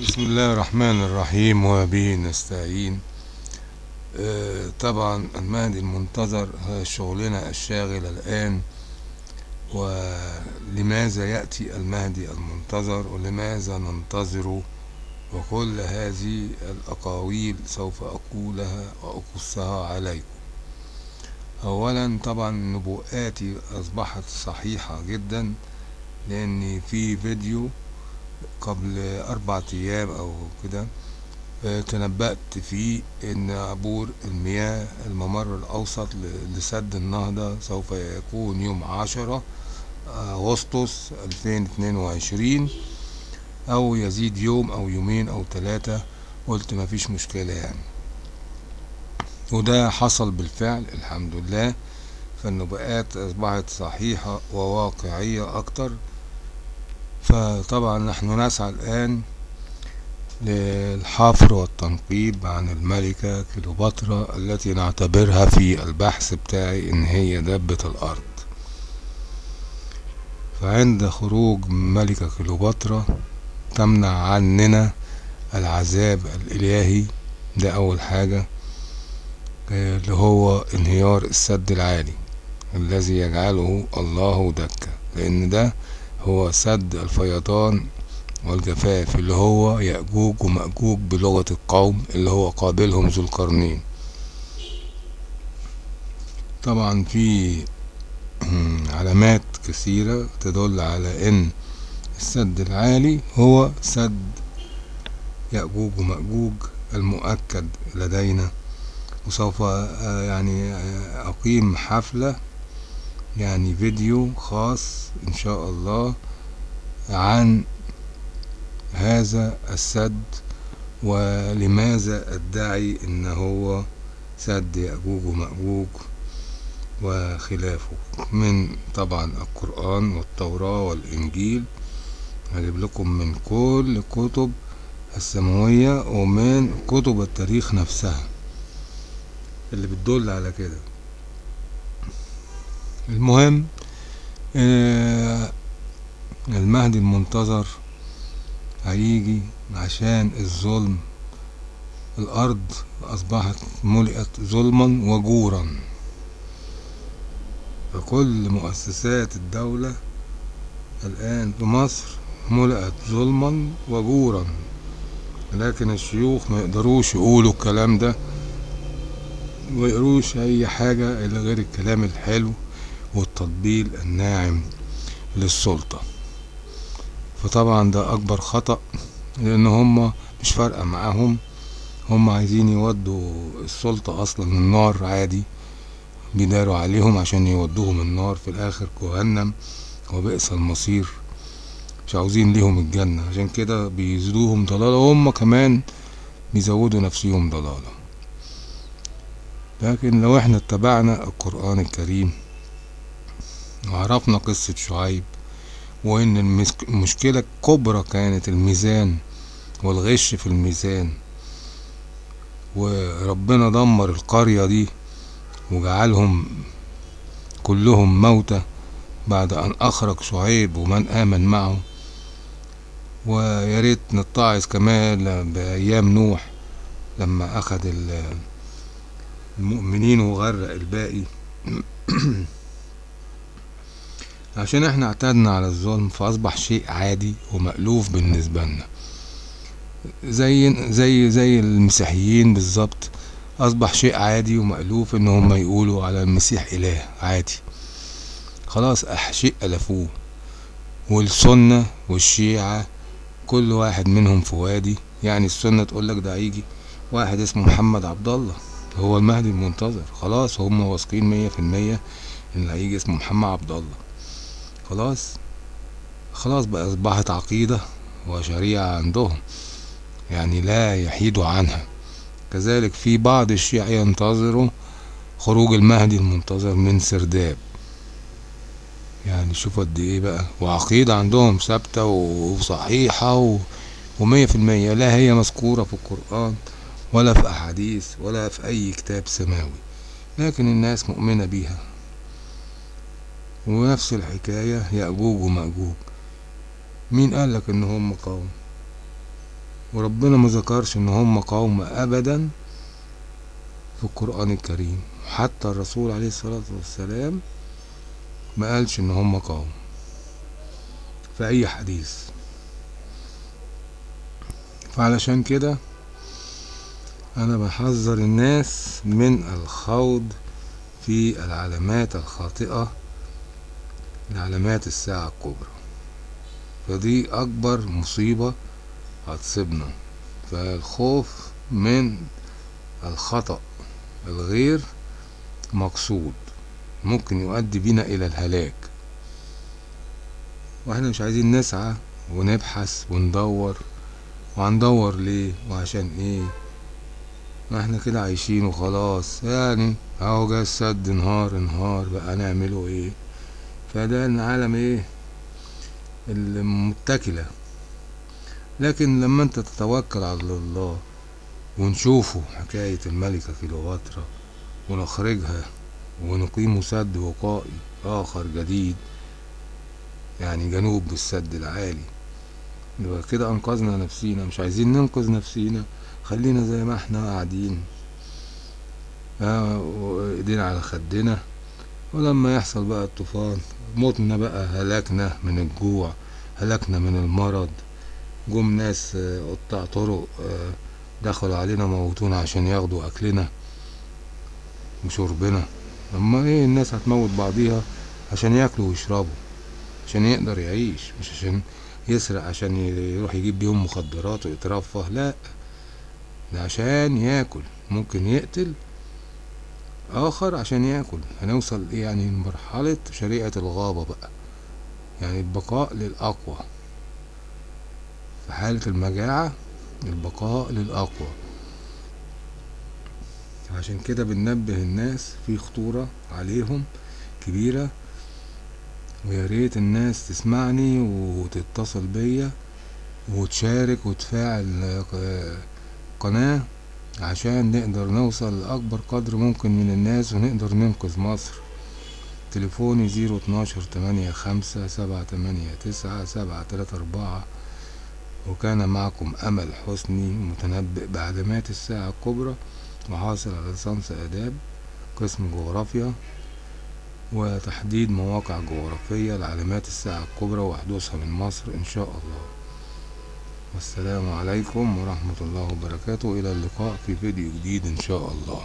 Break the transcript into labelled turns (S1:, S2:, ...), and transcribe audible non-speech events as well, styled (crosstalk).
S1: بسم الله الرحمن الرحيم وبه نستعين. آه، طبعا المهدي المنتظر هو شغلنا الشاغل الآن. ولماذا يأتي المهدي المنتظر؟ ولماذا ننتظره وكل هذه الأقاويل سوف أقولها وأقصها عليكم. أولا طبعا نبوءاتي أصبحت صحيحة جدا لأن في فيديو قبل أربعة أيام أو كده آه، تنبأت فيه إن عبور المياه الممر الأوسط لسد النهضة سوف يكون يوم عشرة أغسطس ألفين اتنين وعشرين أو يزيد يوم أو يومين أو ثلاثة قلت مفيش مشكلة يعني. وده حصل بالفعل الحمد لله. فالنبوءات أصبحت صحيحة وواقعية أكتر. فطبعا نحن نسعى الآن للحفر والتنقيب عن الملكة كليوباترا التي نعتبرها في البحث بتاعي إن هي دبة الأرض. فعند خروج ملكة كليوباترا تمنع عننا العذاب الإلهي. ده أول حاجة اللي هو انهيار السد العالي الذي يجعله الله دكة لأن ده هو سد الفيضان والجفاف اللي هو يأجوج ومأجوج بلغة القوم اللي هو قابلهم ذو القرنين. طبعا في علامات كثيرة تدل على إن السد العالي هو سد يأجوج ومأجوج المؤكد لدينا. وسوف آه، يعني آه، أقيم حفلة يعني فيديو خاص إن شاء الله عن هذا السد ولماذا أدعي إن هو سد يأجوج ومأجوج وخلافه من طبعا القرآن والتوراة والإنجيل هجيب لكم من كل كتب السماوية ومن كتب التاريخ نفسها اللي بتدل على كده. المهم آه، المهدي المنتظر هيجي عشان الظلم. الأرض أصبحت ملئت ظلما وجورا. فكل مؤسسات الدولة الآن في مصر ملئت ظلما وجورا. لكن الشيوخ ما يقدروش يقولوا الكلام ده ما يقروش أي حاجة إلا غير الكلام الحلو. والتطبيل الناعم للسلطة. فطبعا ده أكبر خطأ لأن هم مش فارقة معاهم. هم عايزين يودوا السلطة أصلا النار عادي بيداروا عليهم عشان يودوهم النار في الآخر جهنم وبئس المصير. مش عاوزين ليهم الجنة عشان كده بيزيدوهم ضلالة وهم كمان بيزودوا نفسهم ضلالة لكن لو إحنا اتبعنا القرآن الكريم وعرفنا قصة شعيب وإن المشكلة الكبرى كانت الميزان والغش في الميزان. وربنا دمر القرية دي وجعلهم كلهم موتى بعد أن أخرج شعيب ومن آمن معه. ويا ريت نتعظ كمان بأيام نوح لما ال- المؤمنين وغرق الباقي. (clears throat) عشان إحنا اعتدنا على الظلم فأصبح شيء عادي ومألوف بالنسبة لنا. زي زي زي المسيحيين بالظبط أصبح شيء عادي ومألوف إن هم يقولوا على المسيح إله عادي. خلاص شيء ألفوه. والسنة والشيعة كل واحد منهم في وادي يعني السنة تقول لك ده هيجي واحد اسمه محمد عبد الله هو المهدي المنتظر. خلاص هم واثقين مية في المية إن هيجي اسمه محمد عبد الله خلاص. خلاص بقى أصبحت عقيدة وشريعة عندهم يعني لا يحيدوا عنها. كذلك في بعض الشيعة ينتظروا خروج المهدي المنتظر من سرداب. يعني شوف قد إيه بقى. وعقيدة عندهم ثابتة وصحيحة و... ومية في المية لا هي مذكورة في القرآن ولا في أحاديث ولا في أي كتاب سماوي. لكن الناس مؤمنة بيها. ونفس الحكاية يأجوج ومأجوج مين قالك إن هم قوم؟ وربنا ما ذكرش إن هم قوم ابدا في القرآن الكريم. حتى الرسول عليه الصلاة والسلام ما قالش إن هم قوم في أي حديث. فعلشان كده أنا بحذر الناس من الخوض في العلامات الخاطئة لعلامات الساعة الكبرى. فدي أكبر مصيبة هتصيبنا فالخوف من الخطأ الغير مقصود ممكن يؤدي بنا إلى الهلاك. وإحنا مش عايزين نسعى ونبحث وندور وهندور ليه وعشان إيه. ما إحنا كده عايشين وخلاص. يعني أهو جه السد نهار نهار بقى نعمله إيه. فده العالم إيه؟ المتكلة. لكن لما أنت تتوكل على الله ونشوفه حكاية الملكة كليوباترا ونخرجها ونقيم سد وقائي آخر جديد يعني جنوب السد العالي يبقى كده أنقذنا نفسينا. مش عايزين ننقذ نفسينا خلينا زي ما إحنا قاعدين. آه وإيدينا على خدنا. ولما يحصل بقى الطوفان موتنا بقى هلكنا من الجوع هلكنا من المرض. جم ناس آه، قطاع طرق آه، دخلوا علينا موتونا عشان ياخدوا أكلنا وشربنا. أما إيه الناس هتموت بعضيها عشان ياكلوا ويشربوا عشان يقدر يعيش مش عشان يسرق عشان يروح يجيب بيهم مخدرات ويترفه لا ده عشان ياكل. ممكن يقتل آخر عشان ياكل. هنوصل إيه يعني؟ لمرحلة شريعة الغابة بقى. يعني البقاء للأقوى. في حالة المجاعة البقاء للأقوى. عشان كده بننبه الناس في خطورة عليهم كبيرة. ويا ريت الناس تسمعني وتتصل بيا وتشارك وتفاعل آه، قناة. عشان نقدر نوصل لأكبر قدر ممكن من الناس ونقدر ننقذ مصر. تليفوني زيرو اتناشر تمانية خمسة سبعة تمانية تسعة سبعة تلاتة أربعة. وكان معكم أمل حسني متنبئ بعلامات الساعة الكبرى وحاصل على ليسانس آداب قسم جغرافيا وتحديد مواقع جغرافية لعلامات الساعة الكبرى وحدوثها من مصر إن شاء الله. والسلام عليكم ورحمة الله وبركاته. إلى اللقاء في فيديو جديد إن شاء الله.